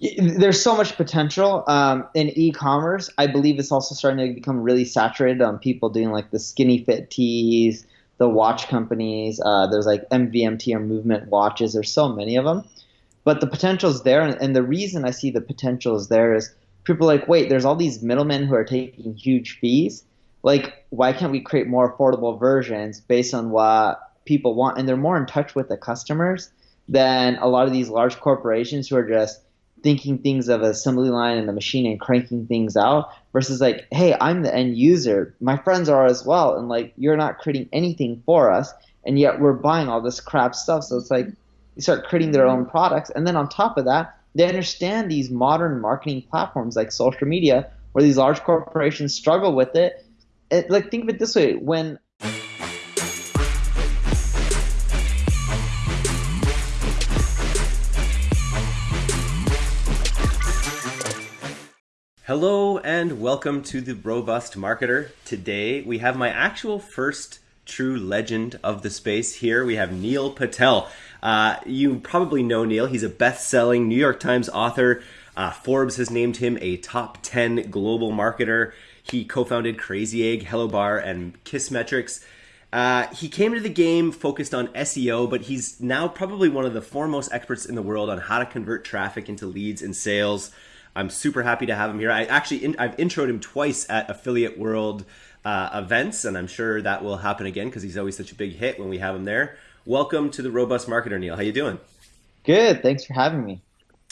there's so much potential um, in e-commerce. I believe it's also starting to become really saturated on people doing like the skinny fit tees, the watch companies. Uh, there's like MVMT or movement watches. There's so many of them, but the potential is there. And, and the reason I see the potential is there is people like, wait, there's all these middlemen who are taking huge fees. Like, why can't we create more affordable versions based on what people want? And they're more in touch with the customers than a lot of these large corporations who are just thinking things of assembly line and the machine and cranking things out versus like, hey, I'm the end user. My friends are as well, and like you're not creating anything for us, and yet we're buying all this crap stuff. So it's like you start creating their own products, and then on top of that, they understand these modern marketing platforms like social media, where these large corporations struggle with it. it like think of it this way: when Hello and welcome to the Robust Marketer. Today we have my actual first true legend of the space here. We have Neil Patel. Uh, you probably know Neil. He's a best-selling New York Times author. Uh, Forbes has named him a top 10 global marketer. He co-founded Crazy Egg, Hello Bar, and Kissmetrics. Uh, he came to the game focused on SEO, but he's now probably one of the foremost experts in the world on how to convert traffic into leads and sales. I'm super happy to have him here. I actually in, I've introed him twice at Affiliate World uh, events, and I'm sure that will happen again because he's always such a big hit when we have him there. Welcome to the Robust Marketer, Neil. How you doing? Good. Thanks for having me.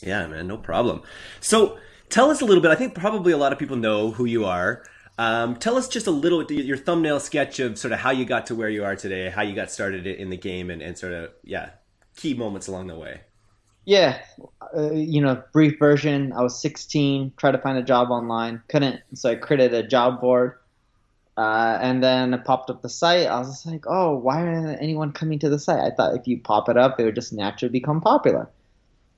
Yeah, man, no problem. So tell us a little bit. I think probably a lot of people know who you are. Um, tell us just a little your thumbnail sketch of sort of how you got to where you are today, how you got started in the game, and, and sort of yeah, key moments along the way. Yeah, uh, you know, brief version. I was 16, tried to find a job online, couldn't, so I created a job board. Uh, and then it popped up the site. I was like, oh, why isn't anyone coming to the site? I thought if you pop it up, it would just naturally become popular.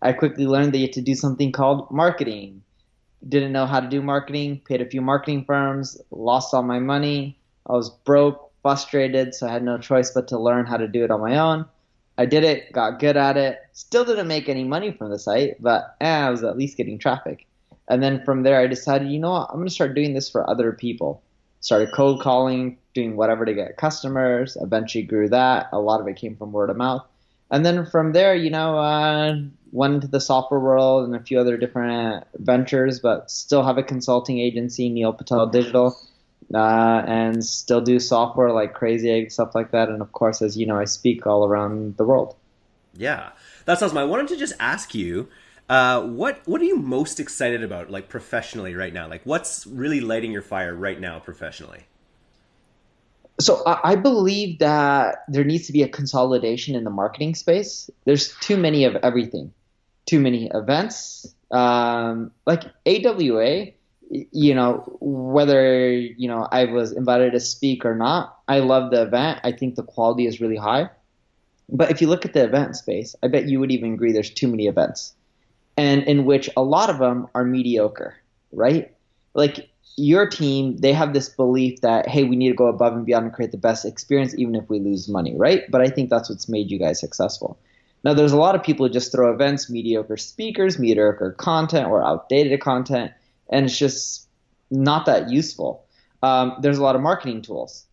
I quickly learned that you had to do something called marketing. Didn't know how to do marketing, paid a few marketing firms, lost all my money. I was broke, frustrated, so I had no choice but to learn how to do it on my own. I did it, got good at it. Still didn't make any money from the site, but eh, I was at least getting traffic. And then from there, I decided, you know what, I'm going to start doing this for other people. Started cold calling, doing whatever to get customers. Eventually grew that. A lot of it came from word of mouth. And then from there, you know, uh, went into the software world and a few other different ventures, but still have a consulting agency, Neil Patel Digital uh, and still do software like Crazy Egg, stuff like that. And of course, as you know, I speak all around the world. Yeah, that's awesome. I wanted to just ask you, uh, what what are you most excited about, like professionally right now? Like, what's really lighting your fire right now professionally? So I believe that there needs to be a consolidation in the marketing space. There's too many of everything, too many events. Um, like AWA, you know, whether, you know, I was invited to speak or not, I love the event. I think the quality is really high. But if you look at the event space, I bet you would even agree there's too many events. And in which a lot of them are mediocre, right? Like your team, they have this belief that, hey, we need to go above and beyond and create the best experience, even if we lose money, right? But I think that's what's made you guys successful. Now, there's a lot of people who just throw events, mediocre speakers, mediocre content, or outdated content and it's just not that useful. Um, there's a lot of marketing tools,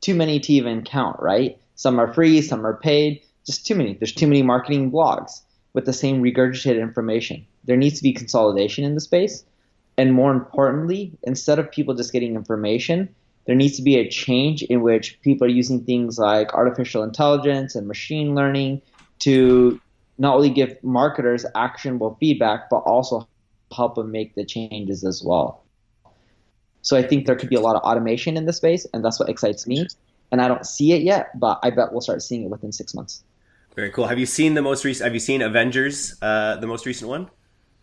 too many to even count, right? Some are free, some are paid, just too many. There's too many marketing blogs with the same regurgitated information. There needs to be consolidation in the space. And more importantly, instead of people just getting information, there needs to be a change in which people are using things like artificial intelligence and machine learning to not only give marketers actionable feedback, but also help them make the changes as well. So I think there could be a lot of automation in the space, and that's what excites me. And I don't see it yet, but I bet we'll start seeing it within six months. Very cool. Have you seen the most recent? Have you seen Avengers, uh, the most recent one?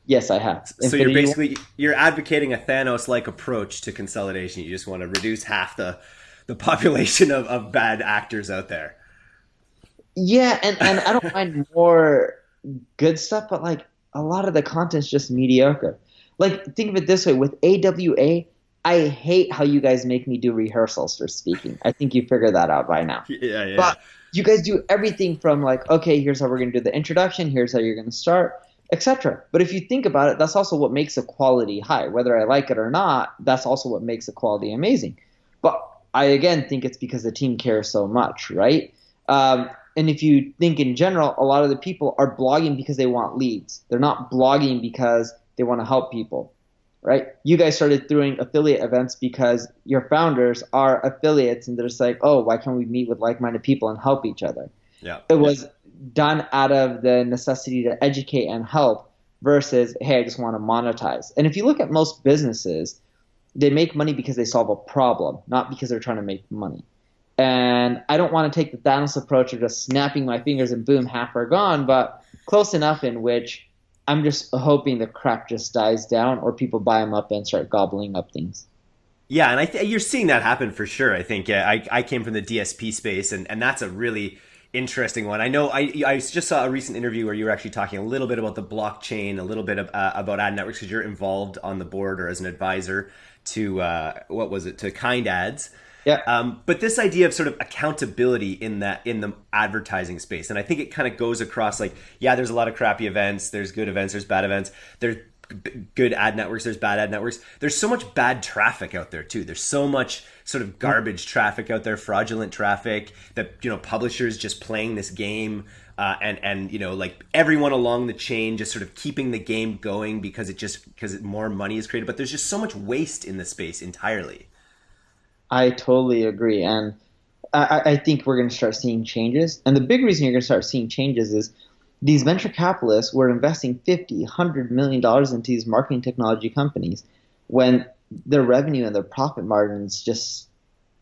Yes, I have. So Infinity you're basically you're advocating a Thanos-like approach to consolidation. You just want to reduce half the the population of, of bad actors out there. Yeah, and, and I don't mind more good stuff, but like a lot of the content's just mediocre. Like, think of it this way with AWA, I hate how you guys make me do rehearsals for speaking. I think you figured that out by now. Yeah, yeah. But you guys do everything from like, okay, here's how we're going to do the introduction, here's how you're going to start. etc. But if you think about it, that's also what makes a quality high. Whether I like it or not, that's also what makes a quality amazing. But I again think it's because the team cares so much, right? Um, and if you think in general, a lot of the people are blogging because they want leads. They're not blogging because they want to help people, right? You guys started doing affiliate events because your founders are affiliates and they're just like, oh, why can't we meet with like minded people and help each other? Yeah. It was done out of the necessity to educate and help versus, hey, I just want to monetize. And if you look at most businesses, they make money because they solve a problem, not because they're trying to make money. And I don't want to take the Thanos approach of just snapping my fingers and boom, half are gone, but close enough in which I'm just hoping the crap just dies down or people buy them up and start gobbling up things. Yeah, and I th- you're seeing that happen for sure. I think yeah, I, I came from the DSP space, and, and that's a really interesting one. I know I, I just saw a recent interview where you were actually talking a little bit about the blockchain, a little bit of, uh, about ad networks because you're involved on the board or as an advisor to uh, what was it to Kind Ads. Yeah. Um, but this idea of sort of accountability in that in the advertising space, and I think it kind of goes across like, yeah, there's a lot of crappy events, there's good events, there's bad events, there's good ad networks, there's bad ad networks. There's so much bad traffic out there too. There's so much sort of garbage traffic out there, fraudulent traffic that you know publishers just playing this game. Uh, and and you know like everyone along the chain just sort of keeping the game going because it just because more money is created but there's just so much waste in the space entirely I totally agree, and I, I think we're going to start seeing changes. And the big reason you're going to start seeing changes is these venture capitalists were investing 50, 100 million dollars into these marketing technology companies when their revenue and their profit margins just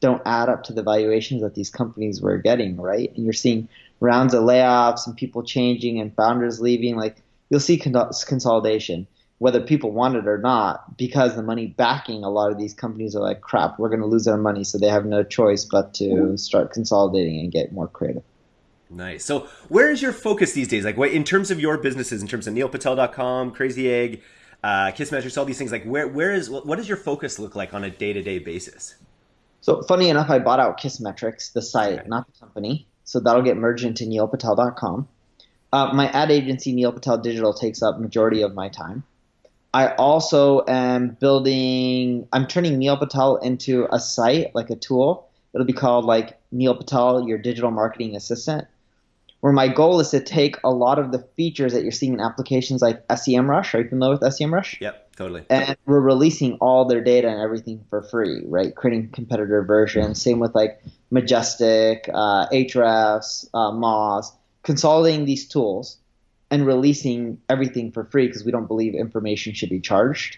don't add up to the valuations that these companies were getting, right? And you're seeing rounds of layoffs and people changing and founders leaving. Like you'll see consolidation whether people want it or not, because the money backing a lot of these companies are like, crap, we're going to lose our money. So they have no choice but to start consolidating and get more creative. Nice. So where is your focus these days? Like what, in terms of your businesses, in terms of neilpatel.com, Crazy Egg, uh, Kissmetrics, all these things, like where, where is, what does your focus look like on a day-to-day basis? So funny enough, I bought out Kissmetrics, the site, okay. not the company. So that'll get merged into neilpatel.com. Uh, my ad agency, Neil Patel Digital, takes up majority of my time. I also am building. I'm turning Neil Patel into a site, like a tool. It'll be called like Neil Patel, your digital marketing assistant. Where my goal is to take a lot of the features that you're seeing in applications like SEMrush. Are you familiar with SEMrush? Yep, totally. And we're releasing all their data and everything for free, right? Creating competitor versions. Same with like Majestic, uh, Ahrefs, uh, Moz. Consolidating these tools and releasing everything for free because we don't believe information should be charged.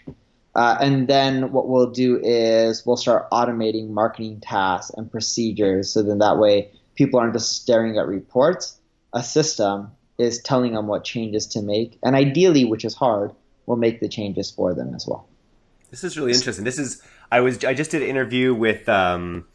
Uh, and then what we'll do is we'll start automating marketing tasks and procedures so then that way people aren't just staring at reports. A system is telling them what changes to make. And ideally, which is hard, we'll make the changes for them as well. This is really interesting. This is I was I just did an interview with um,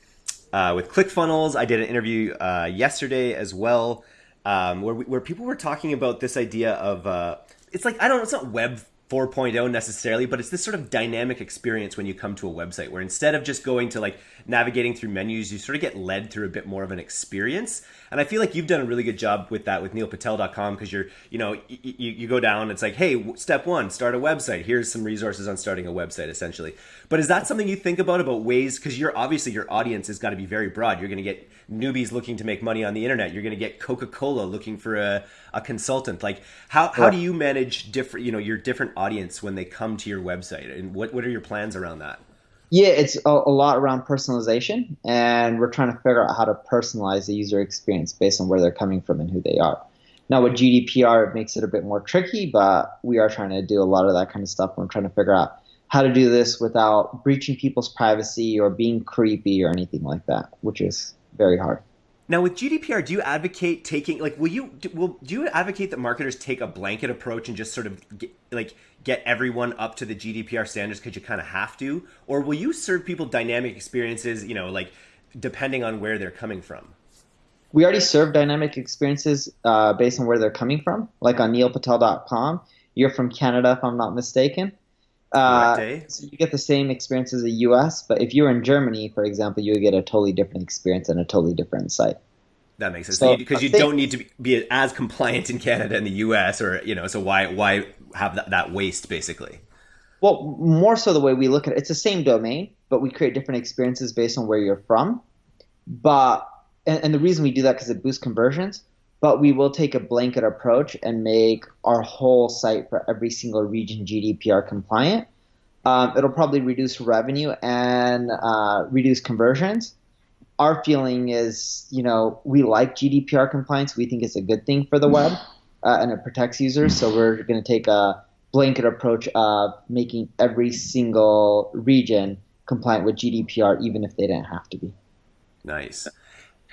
uh, with ClickFunnels. I did an interview uh, yesterday as well um, where we, where people were talking about this idea of uh, it's like I don't know, it's not web 4.0 necessarily, but it's this sort of dynamic experience when you come to a website where instead of just going to like navigating through menus, you sort of get led through a bit more of an experience. And I feel like you've done a really good job with that with neilpatel.com because you're, you know, you, you go down, it's like, hey, step one, start a website. Here's some resources on starting a website, essentially. But is that something you think about about ways? Because you're obviously your audience has got to be very broad. You're going to get newbies looking to make money on the internet. You're going to get Coca Cola looking for a, a consultant. Like how, how do you manage different you know your different audience when they come to your website, and what what are your plans around that? Yeah, it's a, a lot around personalization, and we're trying to figure out how to personalize the user experience based on where they're coming from and who they are. Now, with GDPR, it makes it a bit more tricky, but we are trying to do a lot of that kind of stuff. We're trying to figure out how to do this without breaching people's privacy or being creepy or anything like that, which is very hard. Now, with GDPR, do you advocate taking like will you will do you advocate that marketers take a blanket approach and just sort of get, like get everyone up to the GDPR standards because you kind of have to, or will you serve people dynamic experiences? You know, like depending on where they're coming from. We already serve dynamic experiences uh, based on where they're coming from, like on neilpatel.com. You're from Canada, if I'm not mistaken. Uh, so you get the same experience as the U.S., but if you're in Germany, for example, you would get a totally different experience and a totally different site. That makes sense. So because you, you don't need to be, be, as compliant in Canada and the U.S. or you know, so why why have that, that waste basically? Well, more so the way we look at it, it's the same domain, but we create different experiences based on where you're from. But and, and the reason we do that because it boosts conversions. But we will take a blanket approach and make our whole site for every single region GDPR compliant. Um, it'll probably reduce revenue and uh, reduce conversions our feeling is, you know, we like GDPR compliance. We think it's a good thing for the web, uh, and it protects users. So we're going to take a blanket approach of making every single region compliant with GDPR, even if they didn't have to be. Nice.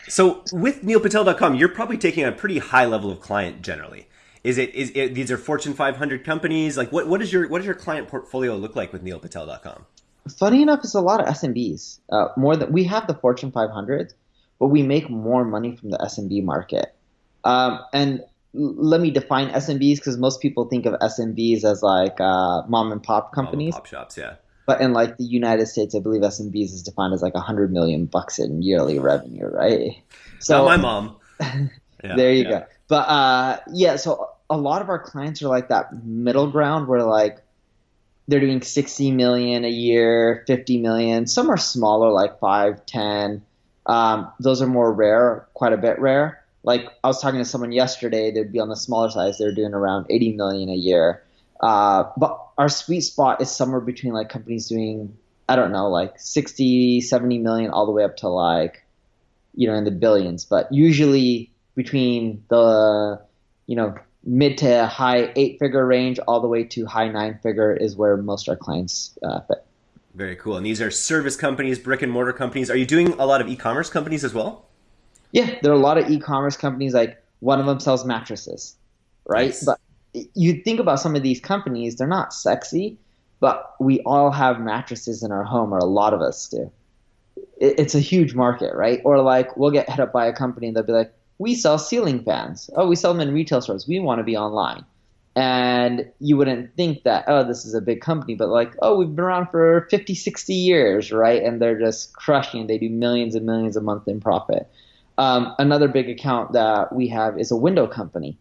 So with neilpatel.com, you're probably taking a pretty high level of client generally. Is it is it, these are Fortune 500 companies? Like what what is your what does your client portfolio look like with neilpatel.com? funny enough, it's a lot of SMBs. Uh, more than we have the Fortune 500, but we make more money from the SMB market. Um, and let me define SMBs because most people think of SMBs as like uh, mom and pop companies. Mom and pop shops, yeah. But in like the United States, I believe SMBs is defined as like a hundred million bucks in yearly revenue, right? So Not my mom. Yeah, there you yeah. go. But uh, yeah, so a lot of our clients are like that middle ground where like they're doing 60 million a year 50 million some are smaller like 5 10 um, those are more rare quite a bit rare like i was talking to someone yesterday they'd be on the smaller size they're doing around 80 million a year uh, but our sweet spot is somewhere between like companies doing i don't know like 60 70 million all the way up to like you know in the billions but usually between the you know mid to high eight figure range all the way to high nine figure is where most our clients uh, fit. Very cool. And these are service companies, brick and mortar companies. Are you doing a lot of e-commerce companies as well? Yeah, there are a lot of e-commerce companies. Like one of them sells mattresses, right? Nice. But you think about some of these companies; they're not sexy, but we all have mattresses in our home, or a lot of us do. It's a huge market, right? Or like we'll get hit up by a company and they'll be like, we sell ceiling fans. Oh, we sell them in retail stores. We want to be online. And you wouldn't think that, oh, this is a big company, but like, oh, we've been around for 50, 60 years, right? And they're just crushing. They do millions and millions a month in profit. Um, another big account that we have is a window company.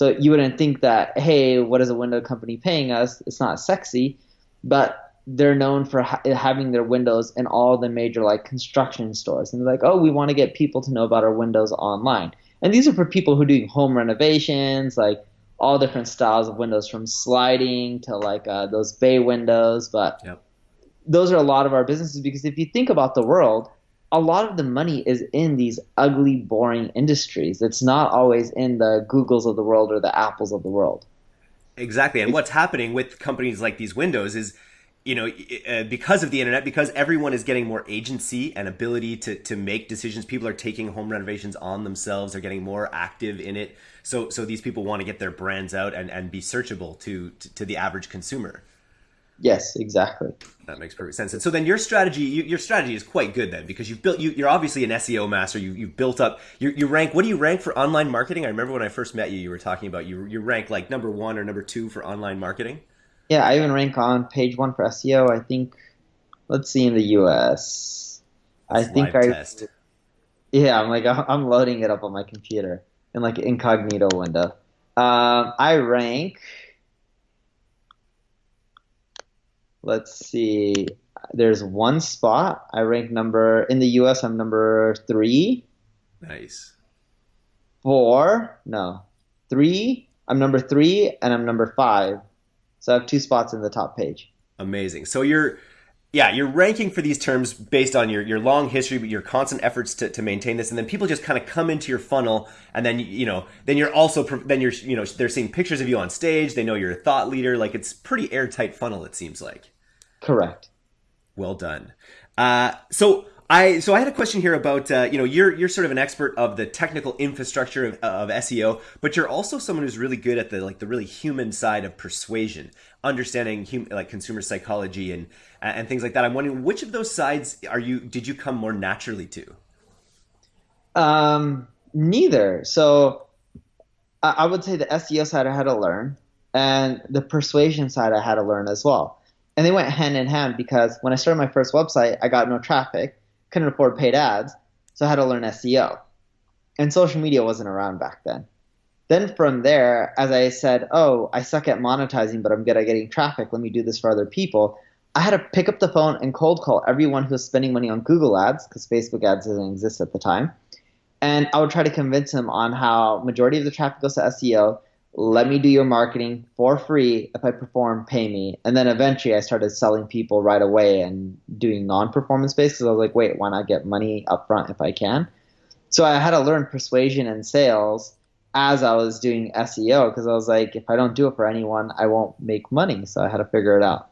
So you wouldn't think that, hey, what is a window company paying us? It's not sexy, but they're known for ha- having their windows in all the major like construction stores. And they're like, oh, we want to get people to know about our windows online. And these are for people who are doing home renovations, like all different styles of windows, from sliding to like uh, those bay windows. But yep. those are a lot of our businesses because if you think about the world, a lot of the money is in these ugly, boring industries. It's not always in the Googles of the world or the Apples of the world. Exactly. And what's happening with companies like these windows is you know, uh, because of the internet, because everyone is getting more agency and ability to, to make decisions, people are taking home renovations on themselves. They're getting more active in it. So, so these people want to get their brands out and, and be searchable to, to, to the average consumer. Yes, exactly. That makes perfect sense. And so then your strategy, you, your strategy is quite good then because you've built, you, are obviously an SEO master. You, you've built up, you, you rank, what do you rank for online marketing? I remember when I first met you, you were talking about you, you rank like number one or number two for online marketing. Yeah, I even rank on page one for SEO. I think, let's see in the US. I think I. Test. Yeah, I'm like I'm loading it up on my computer in like incognito window. Um, I rank. Let's see. There's one spot. I rank number in the US. I'm number three. Nice. Four. No, three. I'm number three, and I'm number five so I have two spots in the top page. Amazing. So you're yeah, you're ranking for these terms based on your, your long history, but your constant efforts to, to maintain this, and then people just kind of come into your funnel, and then you know, then you're also then you're you know they're seeing pictures of you on stage. They know you're a thought leader. Like it's pretty airtight funnel. It seems like. Correct. Well done. Uh, so I so I had a question here about uh, you know you're you're sort of an expert of the technical infrastructure of, of SEO, but you're also someone who's really good at the like the really human side of persuasion, understanding hum, like consumer psychology and and things like that. I'm wondering which of those sides are you did you come more naturally to? Um, neither. So I, I would say the SEO side I had to learn, and the persuasion side I had to learn as well. And they went hand in hand because when I started my first website, I got no traffic couldn't afford paid ads, so I had to learn SEO. and social media wasn't around back then. Then from there, as I said, oh, I suck at monetizing, but I'm good at getting traffic. Let me do this for other people. I had to pick up the phone and cold call everyone who was spending money on Google ads because Facebook ads didn't exist at the time. And I would try to convince them on how majority of the traffic goes to SEO. Let me do your marketing for free. If I perform, pay me. And then eventually I started selling people right away and doing non-performance based because I was like, wait, why not get money up front if I can? So I had to learn persuasion and sales as I was doing SEO because I was like, if I don't do it for anyone, I won't make money. So I had to figure it out.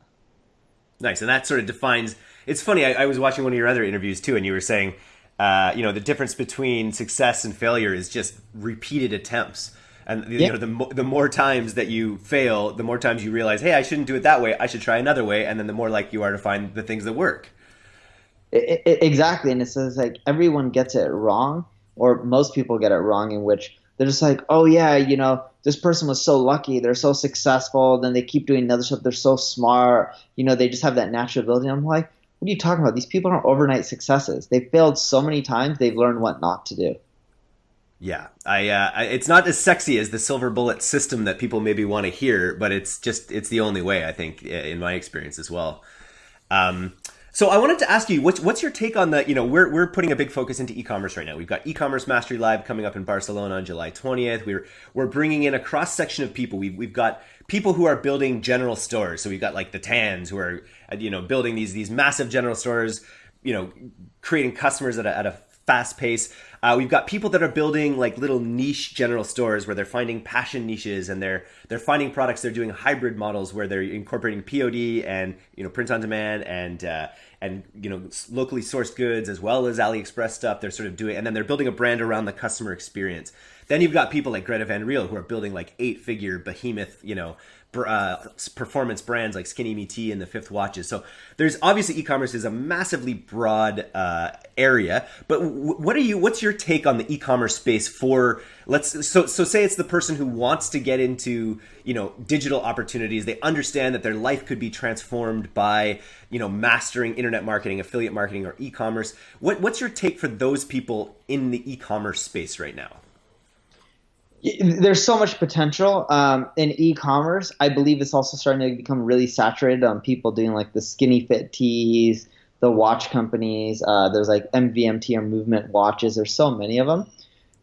Nice, and that sort of defines. It's funny. I, I was watching one of your other interviews too, and you were saying, uh, you know, the difference between success and failure is just repeated attempts. And you yeah. know, the mo- the more times that you fail, the more times you realize, hey, I shouldn't do it that way. I should try another way, and then the more like you are to find the things that work. It, it, exactly, and it's like everyone gets it wrong, or most people get it wrong, in which they're just like, oh yeah, you know, this person was so lucky, they're so successful, then they keep doing other stuff, they're so smart, you know, they just have that natural ability. I'm like, what are you talking about? These people aren't overnight successes. They've failed so many times, they've learned what not to do. Yeah, I, uh, I, it's not as sexy as the silver bullet system that people maybe want to hear, but it's just it's the only way I think in my experience as well. Um, so I wanted to ask you, what's what's your take on the, you know, we're we're putting a big focus into e-commerce right now. We've got e-commerce mastery live coming up in Barcelona on July 20th. We're we're bringing in a cross section of people. We've we've got people who are building general stores. So we've got like the Tans who are, you know, building these these massive general stores, you know, creating customers at a, at a fast pace. Uh, we've got people that are building like little niche general stores where they're finding passion niches and they're they're finding products. They're doing hybrid models where they're incorporating POD and you know print on demand and uh, and you know locally sourced goods as well as AliExpress stuff. They're sort of doing, and then they're building a brand around the customer experience. Then you've got people like Greta Van Riel who are building like eight figure behemoth, you know, uh, performance brands like Skinny Me Tea and the Fifth Watches. So there's obviously e-commerce is a massively broad uh, area. But what are you? What's your take on the e-commerce space for? Let's so so say it's the person who wants to get into you know digital opportunities. They understand that their life could be transformed by you know mastering internet marketing, affiliate marketing, or e-commerce. What what's your take for those people in the e-commerce space right now? There's so much potential um, in e-commerce. I believe it's also starting to become really saturated on people doing like the skinny fit tees, the watch companies. Uh, there's like MVMT or movement watches. There's so many of them,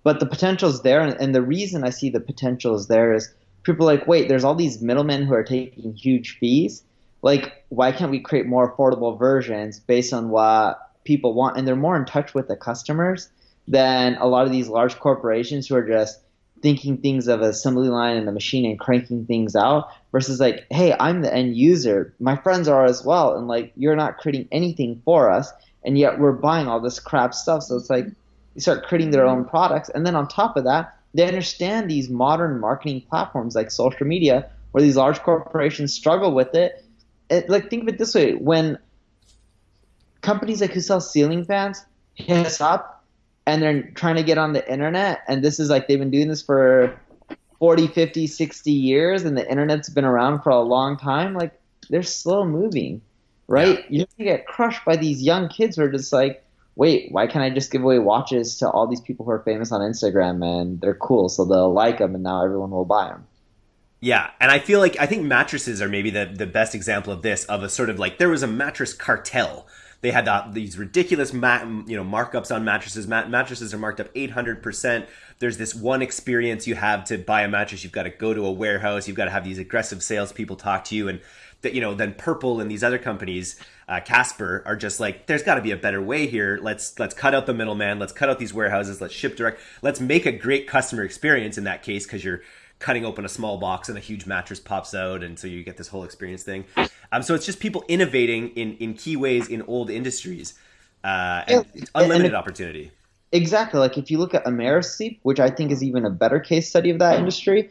but the potential is there. And, and the reason I see the potential is there is people like, wait, there's all these middlemen who are taking huge fees. Like, why can't we create more affordable versions based on what people want? And they're more in touch with the customers than a lot of these large corporations who are just thinking things of assembly line and the machine and cranking things out versus like, hey, I'm the end user. My friends are as well, and like you're not creating anything for us, and yet we're buying all this crap stuff. So it's like you start creating their own products, and then on top of that, they understand these modern marketing platforms like social media, where these large corporations struggle with it. it like think of it this way: when companies like who sell ceiling fans hit us up and they're trying to get on the internet and this is like they've been doing this for 40 50 60 years and the internet's been around for a long time like they're slow moving right yeah. you get crushed by these young kids who are just like wait why can't i just give away watches to all these people who are famous on instagram and they're cool so they'll like them and now everyone will buy them yeah, and I feel like I think mattresses are maybe the, the best example of this of a sort of like there was a mattress cartel they had uh, these ridiculous mat, you know markups on mattresses. Mat- mattresses are marked up 800%. There's this one experience you have to buy a mattress. You've got to go to a warehouse. You've got to have these aggressive salespeople talk to you, and that you know then Purple and these other companies, uh, Casper, are just like there's got to be a better way here. Let's let's cut out the middleman. Let's cut out these warehouses. Let's ship direct. Let's make a great customer experience in that case because you're cutting open a small box and a huge mattress pops out, and so you get this whole experience thing. Um, so it's just people innovating in in key ways in old industries, uh, and yeah, unlimited and opportunity. Exactly. Like if you look at Amerisleep, which I think is even a better case study of that industry,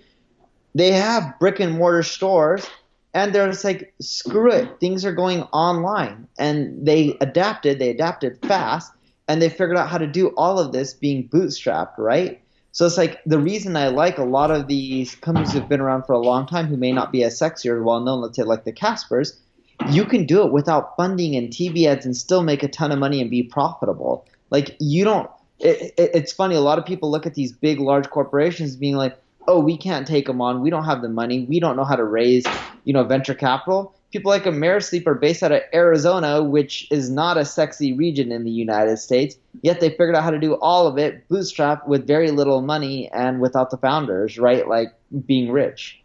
they have brick and mortar stores and they're just like screw it things are going online and they adapted they adapted fast and they figured out how to do all of this being bootstrapped right so it's like the reason I like a lot of these companies who've been around for a long time who may not be as sexy or well known, let's say like the Caspers, you can do it without funding and TV ads and still make a ton of money and be profitable. Like you don't it, it, it's funny. A lot of people look at these big, large corporations being like, "Oh, we can't take them on. We don't have the money. We don't know how to raise, you know, venture capital." People like Amerisleep are based out of Arizona, which is not a sexy region in the United States. Yet they figured out how to do all of it bootstrap with very little money and without the founders, right? Like being rich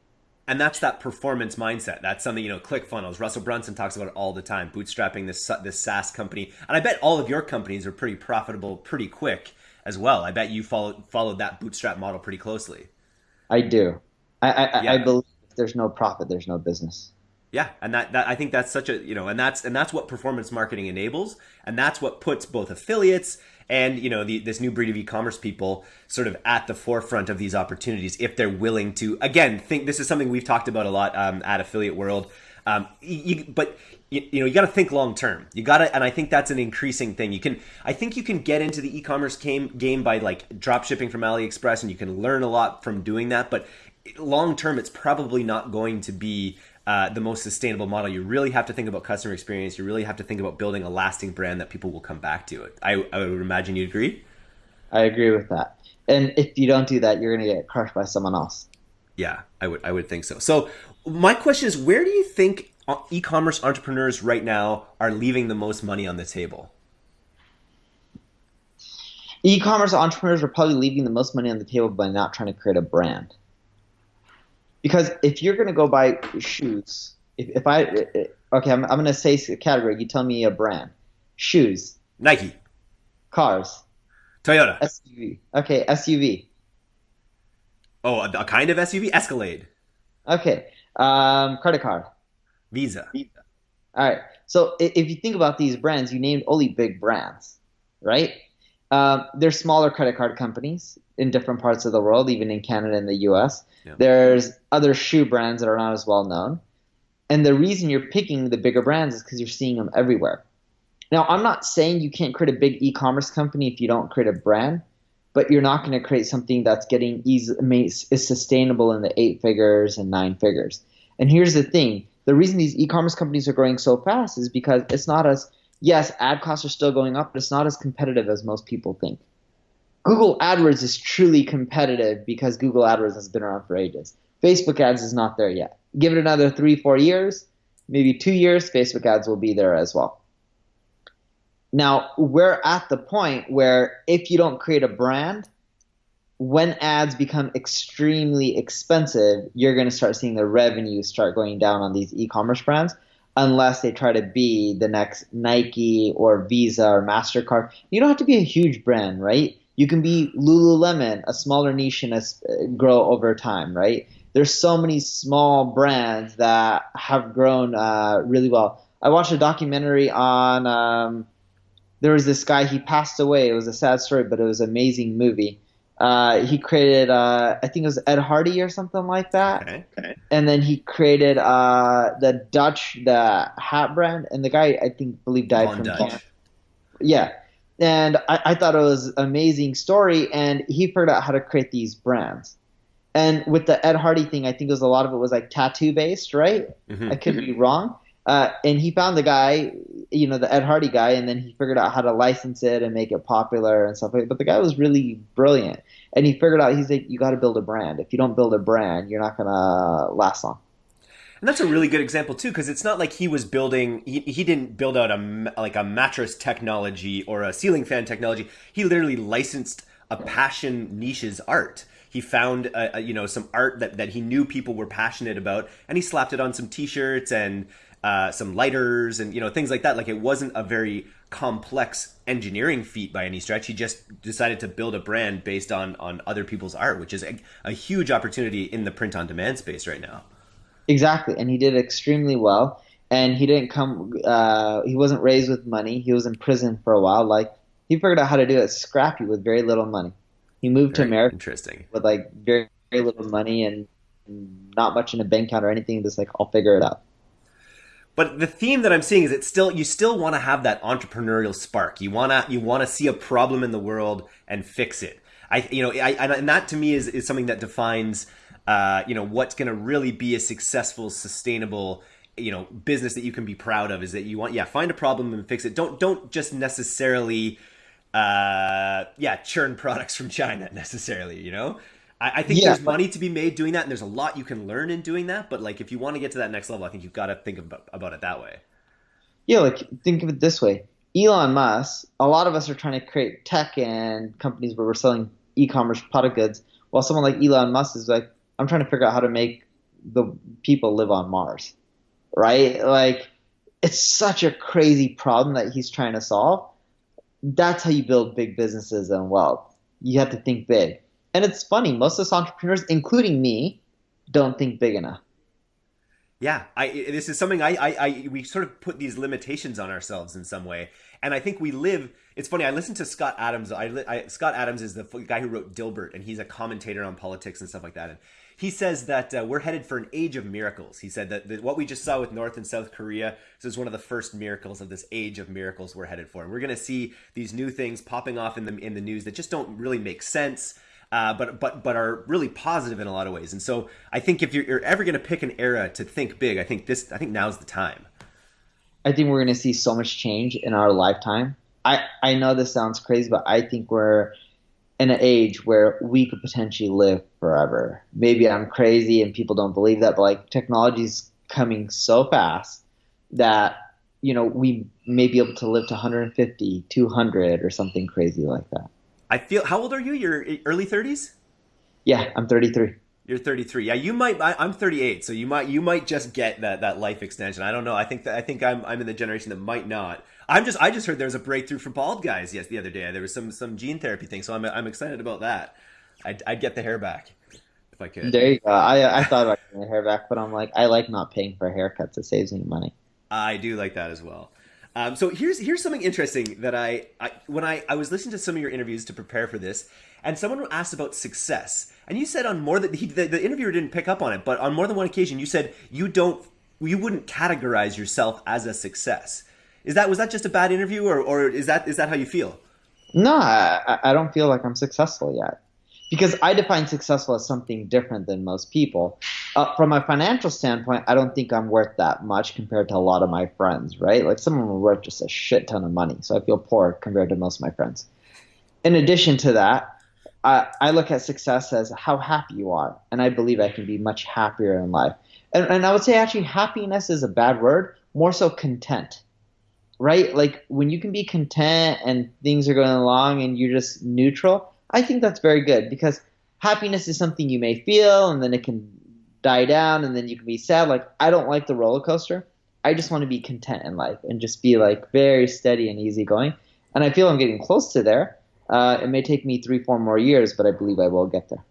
and that's that performance mindset. That's something you know. ClickFunnels. Russell Brunson talks about it all the time. Bootstrapping this this SaaS company, and I bet all of your companies are pretty profitable pretty quick as well. I bet you followed followed that bootstrap model pretty closely. I do. I I, yeah. I believe if there's no profit, there's no business. Yeah, and that, that I think that's such a you know, and that's and that's what performance marketing enables, and that's what puts both affiliates and you know the, this new breed of e-commerce people sort of at the forefront of these opportunities if they're willing to again think this is something we've talked about a lot um, at affiliate world. Um, you, but you, you, know you got to think long term. You got to and i think that's an increasing thing. You can i think you can get into the e-commerce game, game by like drop shipping from aliexpress and you can learn a lot from doing that but long term it's probably not going to be uh, the most sustainable model. You really have to think about customer experience. You really have to think about building a lasting brand that people will come back to. I, I would imagine you'd agree. I agree with that. And if you don't do that, you're going to get crushed by someone else. Yeah, I would. I would think so. So my question is, where do you think e-commerce entrepreneurs right now are leaving the most money on the table? E-commerce entrepreneurs are probably leaving the most money on the table by not trying to create a brand because if you're going to go buy shoes, if, if I okay, I'm, I'm going to say a category. You tell me a brand. Shoes. Nike. Cars. Toyota. SUV. Okay, SUV. Oh, a, a kind of SUV. Escalade. Okay. Um, credit card. Visa. Visa. All right. So if you think about these brands, you named only big brands, right? Um, there's smaller credit card companies in different parts of the world, even in Canada and the US. Yeah. There's other shoe brands that are not as well known. And the reason you're picking the bigger brands is because you're seeing them everywhere. Now, I'm not saying you can't create a big e commerce company if you don't create a brand, but you're not going to create something that's getting easy, is sustainable in the eight figures and nine figures. And here's the thing the reason these e commerce companies are growing so fast is because it's not as, yes, ad costs are still going up, but it's not as competitive as most people think. Google AdWords is truly competitive because Google AdWords has been around for ages. Facebook ads is not there yet. Give it another three, four years, maybe two years, Facebook ads will be there as well. Now, we're at the point where if you don't create a brand, when ads become extremely expensive, you're going to start seeing the revenue start going down on these e commerce brands unless they try to be the next Nike or Visa or MasterCard. You don't have to be a huge brand, right? You can be Lululemon, a smaller niche and uh, grow over time, right? There's so many small brands that have grown uh, really well. I watched a documentary on. Um, there was this guy. He passed away. It was a sad story, but it was an amazing movie. Uh, he created, uh, I think it was Ed Hardy or something like that. Okay, okay. And then he created uh, Von Dutch, the hat brand, and the guy I think believe died Von from cancer. Yeah, and I, I, thought it was an amazing story and he figured out how to create these brands. And with the ed hardy thing i think it was a lot of it was like tattoo based right? Mm-hmm. i could be wrong. Uh, and he found the guy you know the ed hardy guy and then he figured out how to license it and make it popular and stuff like that. But the guy was really brilliant. And he figured out he's like you got to build a brand. If you don't build a brand you're not going to last long and that's a really good example too, because it's not like he was building. He, he didn't build out a like a mattress technology or a ceiling fan technology. He literally licensed a passion niche's art. He found a, a, you know some art that that he knew people were passionate about, and he slapped it on some T-shirts and uh, some lighters and you know things like that. Like it wasn't a very complex engineering feat by any stretch. He just decided to build a brand based on on other people's art, which is a, a huge opportunity in the print on demand space right now. Exactly, and he did extremely well. And he didn't come. Uh, he wasn't raised with money. He was in prison for a while. Like he figured out how to do it scrappy with very little money. He moved very to America. Interesting. With like very, very little money and not much in a bank account or anything. Just like I'll figure it out. But the theme that I'm seeing is it still you still want to have that entrepreneurial spark. You wanna you want to see a problem in the world and fix it. I you know I, and that to me is is something that defines uh, you know what's going to really be a successful sustainable you know business that you can be proud of is that you want yeah find a problem and fix it don't don't just necessarily uh, yeah, churn products from China necessarily. You know, I, I think Yeah, there's money to be made doing that, and there's a lot you can learn in doing that. But like, if you want to get to that next level, I think you've got to think about, about it that way. Yeah, like think of it this way. Elon Musk, a lot of us are trying to create tech and companies where we're selling e-commerce product goods, while someone like Elon Musk is like, I'm trying to figure out how to make the people live on Mars. Right? Like it's such a crazy problem that he's trying to solve. That's how you build big businesses and wealth. You have to think big. And it's funny, most of us entrepreneurs, including me, don't think big enough. Yeah, I this is something I, I I we sort of put these limitations on ourselves in some way, and I think we live. It's funny. I listened to Scott Adams. I, I Scott Adams is the guy who wrote Dilbert, and he's a commentator on politics and stuff like that. And he says that uh, we're headed for an age of miracles. He said that, that what we just saw with North and South Korea this is one of the first miracles of this age of miracles we're headed for, and we're going to see these new things popping off in the in the news that just don't really make sense uh, but but but are really positive in a lot of ways. And so I think if you're, you're ever going to pick an era to think big, I think this I think now's the time. I think we're going to see so much change in our lifetime. I, I know this sounds crazy, but I think we're in an age where we could potentially live forever. Maybe I'm crazy and people don't believe that, but like technology's coming so fast that you know we may be able to live to 150, 200 or something crazy like that. I feel. How old are you? You're early thirties. Yeah, I'm 33. You're 33. Yeah, you might. I, I'm 38, so you might you might just get that that life extension. I don't know. I think that I think I'm I'm in the generation that might not. I'm just I just heard there was a breakthrough for bald guys. Yes, the other day there was some some gene therapy thing, so I'm I'm excited about that. I'd, I'd get the hair back if I could. There you go. I, I thought about getting my hair back, but I'm like, I like not paying for haircuts. It saves me money. I do like that as well. Um, so here's here's something interesting that I, I when I, I was listening to some of your interviews to prepare for this, and someone asked about success, and you said on more than he, the, the interviewer didn't pick up on it, but on more than one occasion you said you don't you wouldn't categorize yourself as a success. Is that was that just a bad interview, or, or is that is that how you feel? No, I, I don't feel like I'm successful yet. Because I define successful as something different than most people. Uh, from a financial standpoint, I don't think I'm worth that much compared to a lot of my friends, right? Like some of them are worth just a shit ton of money. So I feel poor compared to most of my friends. In addition to that, I, I look at success as how happy you are. And I believe I can be much happier in life. And, and I would say actually happiness is a bad word, more so content right? Like when you can be content and things are going along and you're just neutral, I think that's very good because happiness is something you may feel and then it can die down and then you can be sad. Like I don't like the roller coaster. I just want to be content in life and just be like very steady and easy going. And I feel I'm getting close to there. Uh, it may take me three, four more years, but I believe I will get there.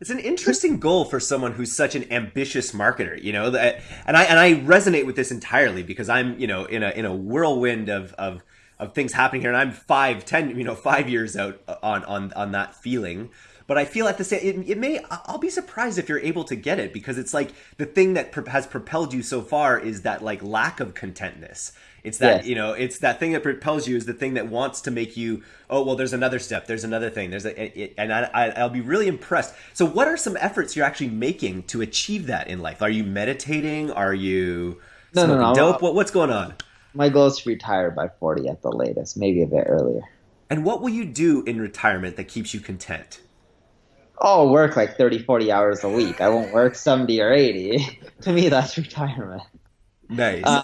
It's an interesting goal for someone who's such an ambitious marketer, you know. That, and I and I resonate with this entirely because I'm, you know, in a in a whirlwind of of of things happening here, and I'm five, ten, you know, five years out on on on that feeling. But I feel at the same, it, it may. I'll be surprised if you're able to get it because it's like the thing that pro- has propelled you so far is that like lack of contentness. It's that Yes. you know, it's that thing that propels you is the thing that wants to make you. Oh well, there's another step. There's another thing. There's a, it, and I, I, I'll be really impressed. So, what are some efforts you're actually making to achieve that in life? Are you meditating? Are you No, no, no. dope? What, what's going on? My goal is to retire by 40 at the latest, maybe a bit earlier. And what will you do in retirement that keeps you content? Oh, work like 30, 40 hours a week. I won't work 70 or 80. to me, that's retirement. Nice. Uh,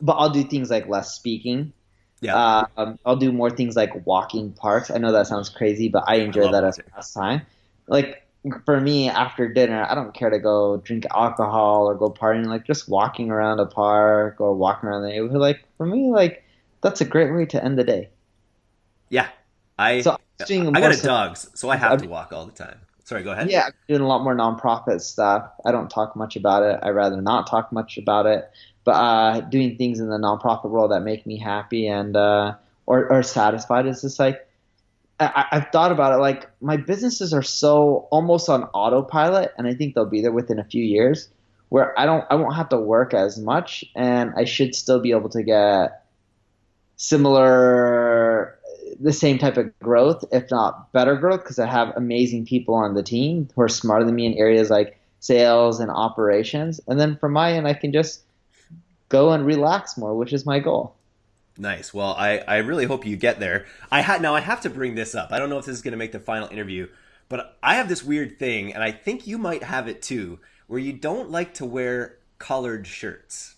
But I'll do things like less speaking. yeah. Uh, um, I'll do more things like walking parks. I know that sounds crazy, but I enjoy love that as pastime. Like for me, after dinner, I don't care to go drink alcohol or go partying. Like just walking around a park or walking around the neighborhood. Like for me, like that's a great way to end the day. yeah. I So I got a dog, so I have to walk all the time. Sorry, go ahead. Yeah, doing a lot more nonprofit stuff. I don't talk much about it. I rather not talk much about it. But uh, doing things in the nonprofit world that make me happy and uh, or, or satisfied is just like I, I've thought about it. Like my businesses are so almost on autopilot, and I think they'll be there within a few years, where I don't I won't have to work as much, and I should still be able to get similar the same type of growth, if not better growth, because I have amazing people on the team who are smarter than me in areas like sales and operations. And then from my end, I can just go and relax more, which is my goal. Nice. Well, I, I really hope you get there. I had now I have to bring this up. I don't know if this is going to make the final interview, but I have this weird thing, and I think you might have it too, where you don't like to wear collared shirts.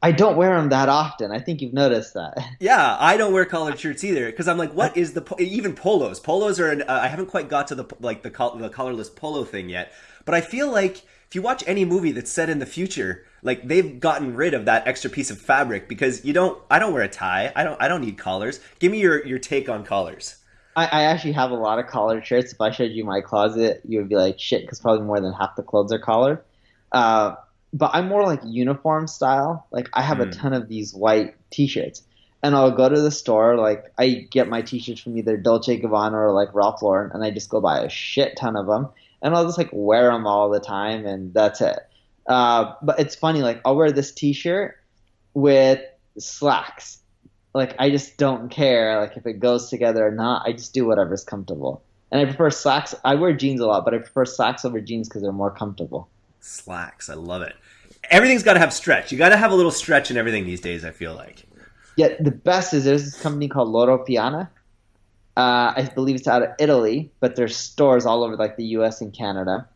I don't wear them that often. I think you've noticed that. Yeah, I don't wear collared shirts either because I'm like, what is the even polos? Polos are. An, uh, I haven't quite got to the like the the collarless polo thing yet, but I feel like if you watch any movie that's set in the future, like they've gotten rid of that extra piece of fabric because you don't. I don't wear a tie. I don't. I don't need collars. Give me your your take on collars. I, I actually have a lot of collared shirts. If I showed you my closet, you would be like, shit, because probably more than half the clothes are collared. Uh, but I'm more like uniform style. Like I have mm. a hmm. ton of these white T-shirts, and I'll go to the store. Like I get my T-shirts from either Dolce Gabbana or like Ralph Lauren, and I just go buy a shit ton of them, and I'll just like wear them all the time, and that's it. Uh, but it's funny. Like I'll wear this T-shirt with slacks. Like I just don't care. Like if it goes together or not, I just do whatever's comfortable. And I prefer slacks. I wear jeans a lot, but I prefer slacks over jeans because they're more comfortable. Slacks. I love it. Everything's got to have stretch. You got to have a little stretch in everything these days. I feel like. Yeah, the best is there's this company called Loro Piana. Uh, I believe it's out of Italy, but there's stores all over like the U.S. and Canada,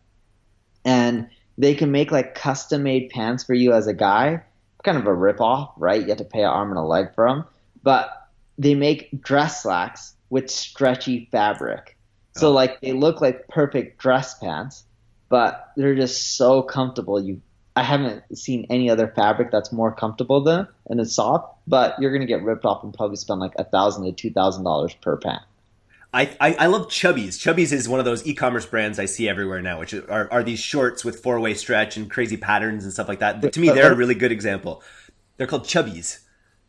and they can make like custom made pants for you as a guy. Kind of a rip off, right? You have to pay an arm and a leg for them, but they make dress slacks with stretchy fabric. So oh. like they look like perfect dress pants, but they're just so comfortable. You, I haven't seen any other fabric that's more comfortable than and it's soft. But you're gonna get ripped off and probably spend like a thousand to two thousand dollars per pant. I, I, I love Chubbies. Chubbies is one of those e-commerce brands I see everywhere now, which are, are these shorts with four-way stretch and crazy patterns and stuff like that. To me, they're a really good example. They're called Chubbies.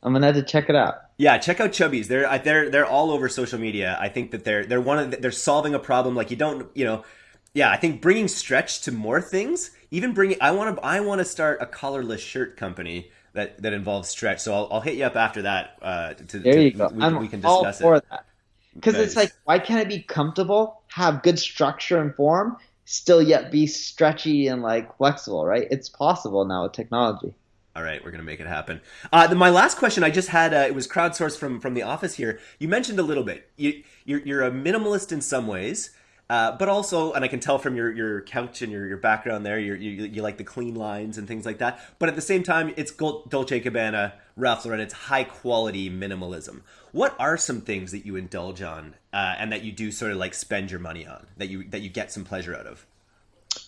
I'm gonna have to check it out. Yeah, check out Chubbies. They're they're they're all over social media. I think that they're they're one of the, they're solving a problem like you don't you know yeah, I think bringing stretch to more things, even bringing I want to I want to start a collarless shirt company that that involves stretch. So I'll, I'll hit you up after that. Uh, to, there to, you go. We, we can discuss all for it. that because nice. it's like why can't it be comfortable, have good structure and form, still yet be stretchy and like flexible, right? It's possible now with technology. All right, we're gonna make it happen. Uh, the, my last question, I just had uh, it was crowdsourced from from the office here. You mentioned a little bit. You, you're, you're a minimalist in some ways. Uh, but also, and I can tell from your, your couch and your, your background there, you you like the clean lines and things like that. But at the same time, it's Dolce Gabbana, Ralph Lauren. It's high quality minimalism. What are some things that you indulge on uh, and that you do sort of like spend your money on that you that you get some pleasure out of?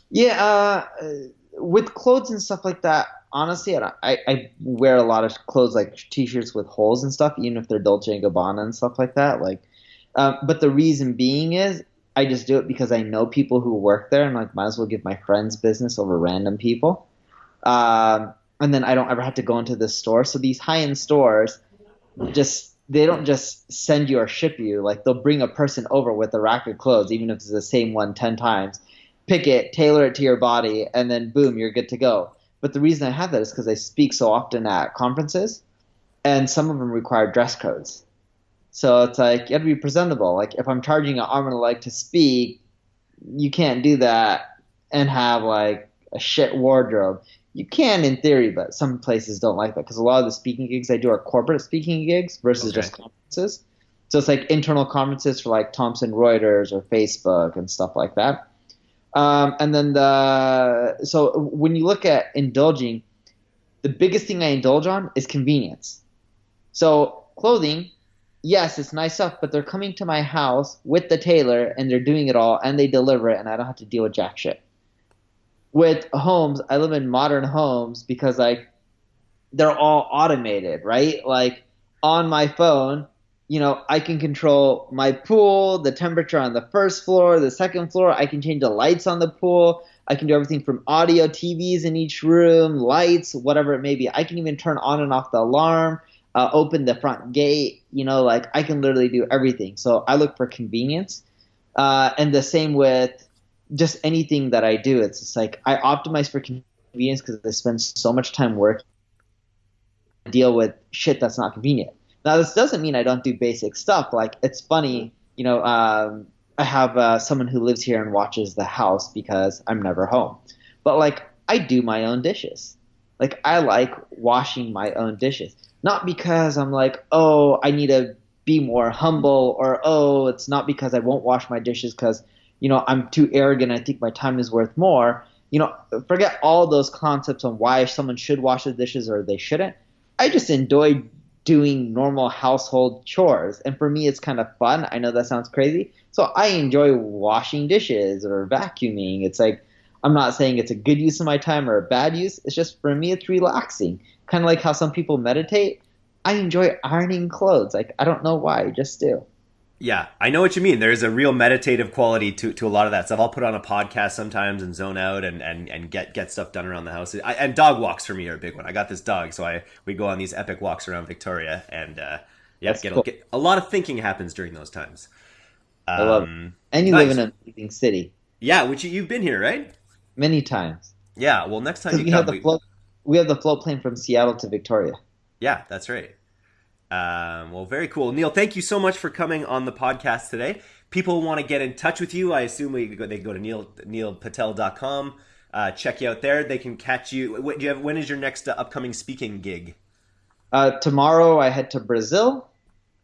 Yeah, uh, with clothes and stuff like that. Honestly, I, I wear a lot of clothes like t-shirts with holes and stuff, even if they're Dolce and Gabbana and stuff like that. Like, uh, but the reason being is I just do it because I know people who work there, and like might as well give my friends business over random people. Um, and then I don't ever have to go into the store. So these high end stores just they don't just send you or ship you. Like they'll bring a person over with a rack of clothes, even if it's the same one ten times. Pick it, tailor it to your body, and then boom, you're good to go. But the reason I have that is because I speak so often at conferences, and some of them require dress codes. So it's like you have to be presentable. Like if I'm charging an arm and a leg to speak, you can't do that and have like a shit wardrobe. You can in theory, but some places don't like that because a lot of the speaking gigs I do are corporate speaking gigs versus okay. just conferences. So it's like internal conferences for like Thomson Reuters or Facebook and stuff like that. Um, and then the so when you look at indulging, the biggest thing I indulge on is convenience. So clothing, yes, it's nice stuff, but they're coming to my house with the tailor and they're doing it all and they deliver it and I don't have to deal with jack shit. With homes, I live in modern homes because like they're all automated, right? Like on my phone, you know, I can control my pool, the temperature on the first floor, the second floor. I can change the lights on the pool. I can do everything from audio, TVs in each room, lights, whatever it may be. I can even turn on and off the alarm uh, open the front gate. You know, like I can literally do everything. So I look for convenience. Uh, and the same with just anything that I do. It's just like I optimize for convenience because I spend so much time working deal with shit that's not convenient. Now, this doesn't mean I don't do basic stuff. Like, it's funny, you know, um, I have uh, someone who lives here and watches the house because I'm never home. But, like, I do my own dishes. Like, I like washing my own dishes not because I'm like, oh, I need to be more humble, or oh, it's not because I won't wash my dishes because you know I'm too arrogant. I think my time is worth more. You know, forget all those concepts on why someone should wash the dishes or they shouldn't. I just enjoy doing normal household chores, and for me, it's kind of fun. I know that sounds crazy, so I enjoy washing dishes or vacuuming. It's like I'm not saying it's a good use of my time or a bad use. It's just for me, it's relaxing. Kind of like how some people meditate. I enjoy ironing clothes. Like I don't know why, I just do. Yeah, I know what you mean. There's a real meditative quality to, to a lot of that stuff. I'll put on a podcast sometimes and zone out and, and, and get get stuff done around the house. I, and dog walks for me are a big one. I got this dog, so I we go on these epic walks around Victoria, and uh, yeah, get, cool. get, a lot of thinking happens during those times. Um, I love it. Um, and you nice. live in a amazing city. Yeah, which you, you've been here, right? many times. Yeah, well, next time you we come, have the we... float, we have the float plane from Seattle to Victoria. Yeah, that's right. Um, well, very cool, Neil. Thank you so much for coming on the podcast today. People want to get in touch with you. I assume we go, they go to neil neilpatel.com. Uh, check you out there. They can catch you. What, do you have, when is your next uh, upcoming speaking gig? Uh, tomorrow I head to Brazil.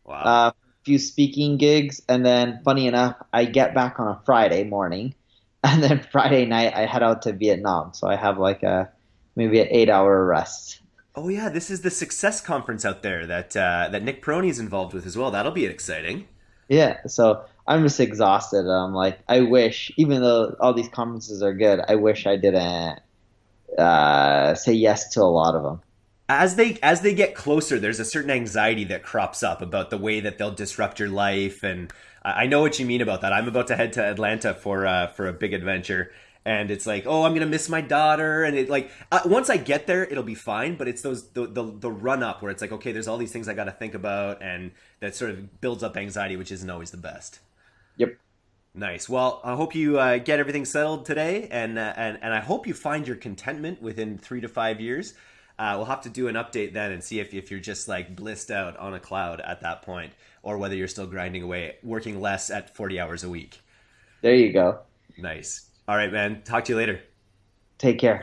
Wow. Uh, few speaking gigs, and then funny enough, I get back on a Friday morning. and then Friday night I head out to Vietnam. So I have like a maybe an eight hour rest. Oh yeah, this is the Success Conference out there that uh, that Nick Peroni is involved with as well. That'll be exciting. Yeah, so I'm just exhausted. I'm like, I wish, even though all these conferences are good, I wish I didn't uh, say yes to a lot of them. As they as they get closer, there's a certain anxiety that crops up about the way that they'll disrupt your life and I know what you mean about that. I'm about to head to Atlanta for uh, for a big adventure, and it's like, oh, I'm gonna miss my daughter, and it like uh, once I get there, it'll be fine. But it's those the, the the run up where it's like, okay, there's all these things I got to think about, and that sort of builds up anxiety, which isn't always the best. Yep. Nice. Well, I hope you uh, get everything settled today, and uh, and and I hope you find your contentment within three to five years. Uh, we'll have to do an update then and see if, if you're just like blissed out on a cloud at that point or whether you're still grinding away, working less at 40 hours a week. There you go. Nice. All right, man. Talk to you later. Take care.